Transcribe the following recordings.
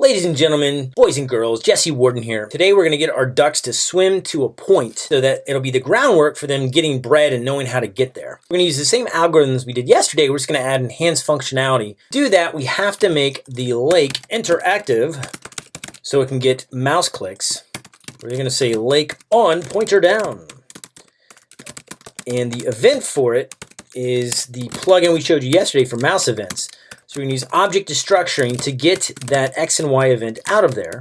Ladies and gentlemen, boys and girls, Jesse Warden here. Today we're going to get our ducks to swim to a point so that it'll be the groundwork for them getting bred and knowing how to get there. We're going to use the same algorithms we did yesterday. We're just going to add enhanced functionality. To do that, we have to make the lake interactive so it can get mouse clicks. We're going to say lake on, pointer down. And the event for it is the plugin we showed you yesterday for mouse events. So we're going to use object destructuring to get that X and Y event out of there.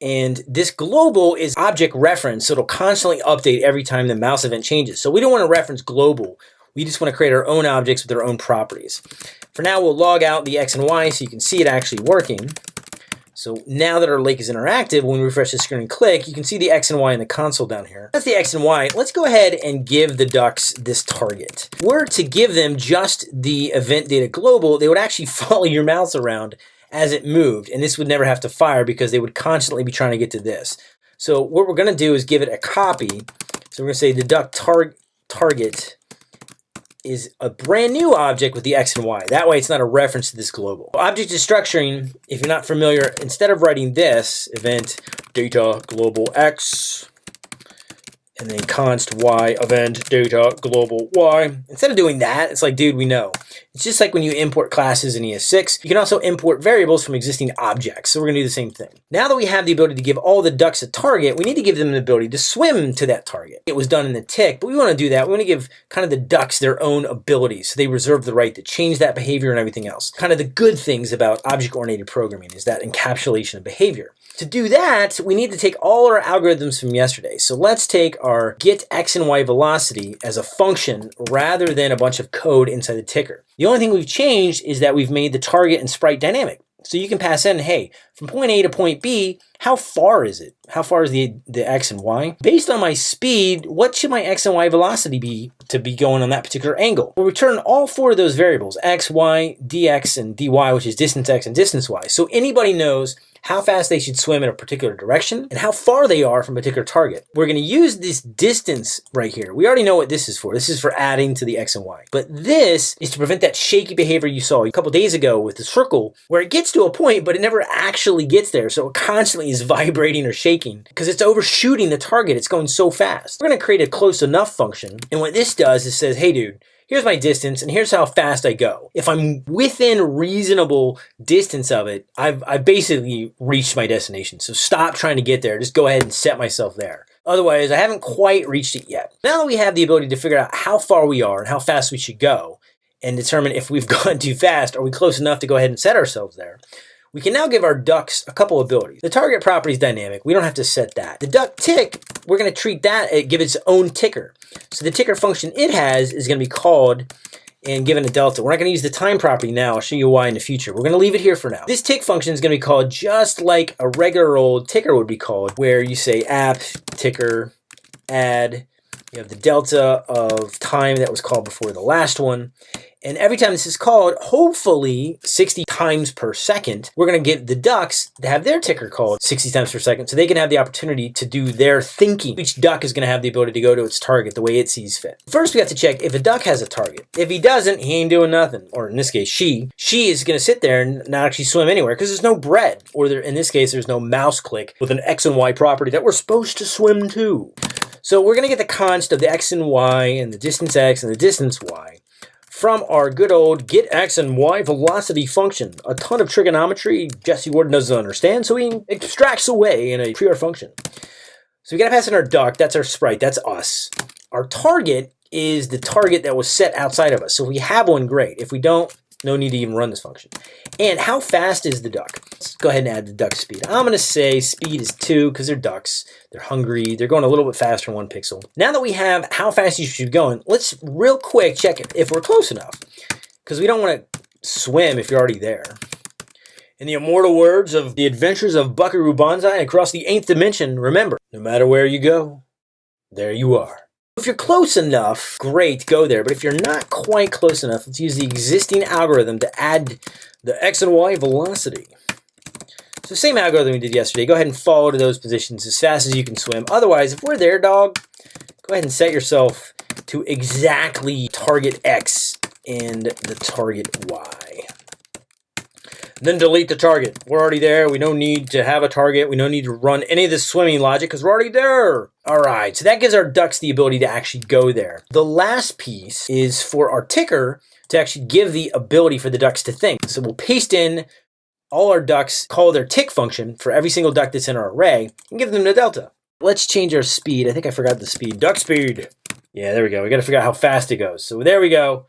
And this global is object reference, so it'll constantly update every time the mouse event changes. So we don't want to reference global. We just want to create our own objects with their own properties. For now, we'll log out the X and Y so you can see it actually working. So now that our lake is interactive, when we refresh the screen and click, you can see the X and Y in the console down here. That's the X and Y. Let's go ahead and give the ducks this target. Were to give them just the event data global, they would actually follow your mouse around as it moved, and this would never have to fire because they would constantly be trying to get to this. So what we're gonna do is give it a copy. So we're gonna say the duck tar target is a brand new object with the X and Y. That way it's not a reference to this global. Object destructuring, if you're not familiar, instead of writing this event data global X, and then const y event data global y. Instead of doing that, it's like, dude, we know. It's just like when you import classes in ES6, you can also import variables from existing objects. So we're gonna do the same thing. Now that we have the ability to give all the ducks a target, we need to give them the ability to swim to that target. It was done in the tick, but we wanna do that. We wanna give kind of the ducks their own abilities. So they reserve the right to change that behavior and everything else. Kind of the good things about object-oriented programming is that encapsulation of behavior. To do that, we need to take all our algorithms from yesterday. So let's take our get x and y velocity as a function rather than a bunch of code inside the ticker. The only thing we've changed is that we've made the target and sprite dynamic. So you can pass in, hey, from point A to point B, how far is it? How far is the, the x and y? Based on my speed, what should my x and y velocity be to be going on that particular angle? We'll return all four of those variables, x, y, dx, and dy, which is distance x and distance y. So anybody knows how fast they should swim in a particular direction, and how far they are from a particular target. We're going to use this distance right here. We already know what this is for. This is for adding to the X and Y. But this is to prevent that shaky behavior you saw a couple days ago with the circle, where it gets to a point, but it never actually gets there. So it constantly is vibrating or shaking because it's overshooting the target. It's going so fast. We're going to create a close enough function. And what this does is says, hey, dude, here's my distance and here's how fast I go. If I'm within reasonable distance of it, I've, I've basically reached my destination. So stop trying to get there. Just go ahead and set myself there. Otherwise, I haven't quite reached it yet. Now that we have the ability to figure out how far we are and how fast we should go and determine if we've gone too fast, are we close enough to go ahead and set ourselves there? We can now give our ducks a couple abilities. The target property is dynamic. We don't have to set that. The duck tick, we're going to treat that, give its own ticker. So the ticker function it has is going to be called and given a delta. We're not going to use the time property now. I'll show you why in the future. We're going to leave it here for now. This tick function is going to be called just like a regular old ticker would be called, where you say app ticker add. You have the delta of time that was called before the last one. And every time this is called, hopefully 60 times per second, we're going to get the ducks to have their ticker called 60 times per second so they can have the opportunity to do their thinking. Each duck is going to have the ability to go to its target the way it sees fit. First, we have to check if a duck has a target. If he doesn't, he ain't doing nothing. Or in this case, she. She is going to sit there and not actually swim anywhere because there's no bread. Or there, in this case, there's no mouse click with an X and Y property that we're supposed to swim to. So we're going to get the const of the x and y and the distance x and the distance y from our good old get x and y velocity function. A ton of trigonometry Jesse Warden doesn't understand, so he extracts away in a pure function. So we gotta pass in our duck, that's our sprite, that's us. Our target is the target that was set outside of us. So if we have one, great. If we don't, no need to even run this function. And how fast is the duck? Let's go ahead and add the duck speed. I'm going to say speed is 2 because they're ducks. They're hungry. They're going a little bit faster in one pixel. Now that we have how fast you should be going, let's real quick check if we're close enough. Because we don't want to swim if you're already there. In the immortal words of the adventures of Buckaroo Banzai across the 8th dimension, remember, no matter where you go, there you are. If you're close enough, great, go there. But if you're not quite close enough, let's use the existing algorithm to add the x and y velocity. So same algorithm we did yesterday. Go ahead and follow to those positions as fast as you can swim. Otherwise, if we're there, dog, go ahead and set yourself to exactly target x and the target y. then delete the target. We're already there. We don't need to have a target. We don't need to run any of this swimming logic because we're already there. All right, so that gives our ducks the ability to actually go there. The last piece is for our ticker to actually give the ability for the ducks to think. So we'll paste in all our ducks, call their tick function for every single duck that's in our array, and give them the delta. Let's change our speed. I think I forgot the speed. Duck speed. Yeah, there we go. We got to figure out how fast it goes. So there we go.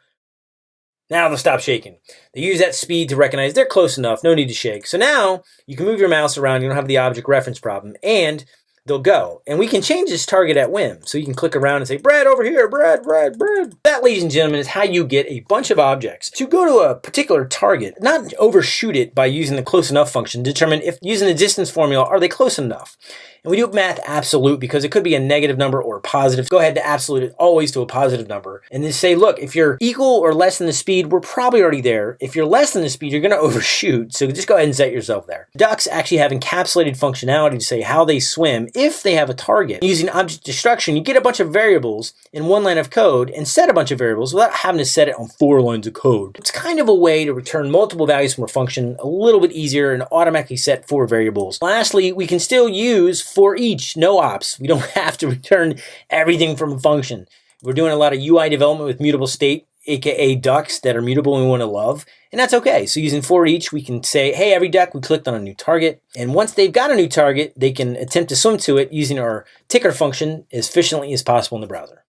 Now they'll stop shaking. They use that speed to recognize they're close enough, no need to shake. So now you can move your mouse around, you don't have the object reference problem, and they'll go. And we can change this target at whim. So you can click around and say, Brad, over here, Brad, Brad, Brad. That, ladies and gentlemen, is how you get a bunch of objects to go to a particular target, not overshoot it by using the close enough function, determine if using the distance formula, are they close enough? And we do math absolute because it could be a negative number or a positive. Go ahead to absolute it always to a positive number. And then say, look, if you're equal or less than the speed, we're probably already there. If you're less than the speed, you're going to overshoot. So just go ahead and set yourself there. Ducks actually have encapsulated functionality to say how they swim if they have a target. Using object destruction, you get a bunch of variables in one line of code and set a bunch of variables without having to set it on four lines of code. It's kind of a way to return multiple values from a function a little bit easier and automatically set four variables. Lastly, we can still use for each, no ops. We don't have to return everything from a function. We're doing a lot of UI development with mutable state, aka ducks that are mutable and we want to love, and that's okay. So using for each, we can say, hey, every duck, we clicked on a new target, and once they've got a new target, they can attempt to swim to it using our ticker function as efficiently as possible in the browser.